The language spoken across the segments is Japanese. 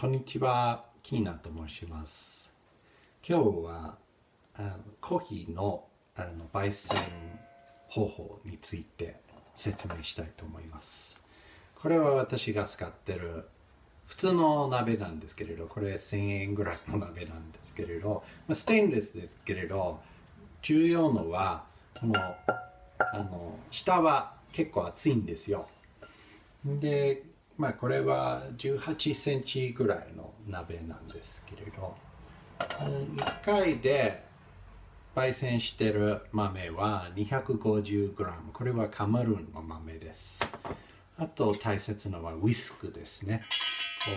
こんにちは、キーナと申します。今日はあのコーヒーのあの焙煎方法について説明したいと思います。これは私が使ってる普通の鍋なんですけれど、これ1000円ぐらいの鍋なんですけれど、ステンレスですけれど、重要のは、このあの下は結構厚いんですよ。で、まあこれは18センチぐらいの鍋なんですけれど、1回で焙煎してる豆は 250g。これはカマルンの豆です。あと大切なのはウィスクですね。こ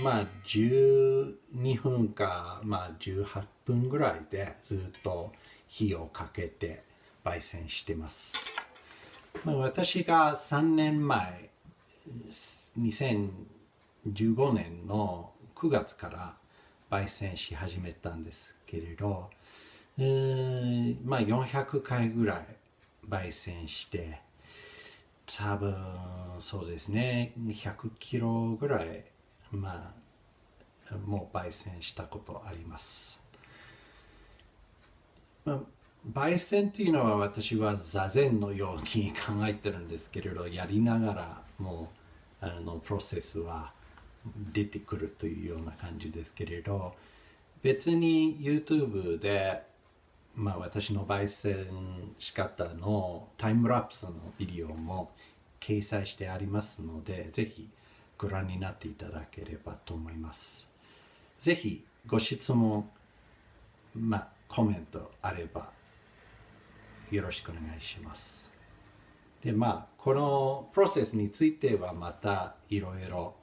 うまあ12分か、まあ、18分ぐらいでずっと火をかけて焙煎してます。まあ、私が3年前2015年の9月から焙煎し始めたんですけれど、えーまあ400回ぐらい焙煎して多分そうですね100キロぐらいまあもう焙煎したことあります、まあ焙煎というのは私は座禅のように 考えてるんですけれどやりながらもうあのプロセスは出てくるというような感じですけれど別に YouTube で、まあ、私の焙煎仕方のタイムラプスのビデオも掲載してありますのでぜひご覧になっていただければと思います。ぜひご質問まあコメントあればよろしくお願いします。でまあこのプロセスについてはまたいろいろ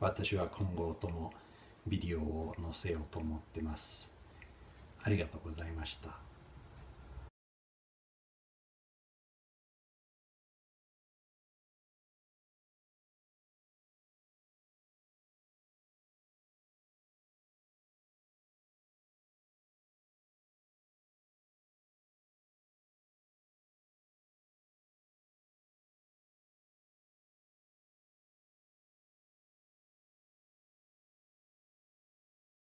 私は今後ともビデオを載せようと思ってます。ありがとうございました。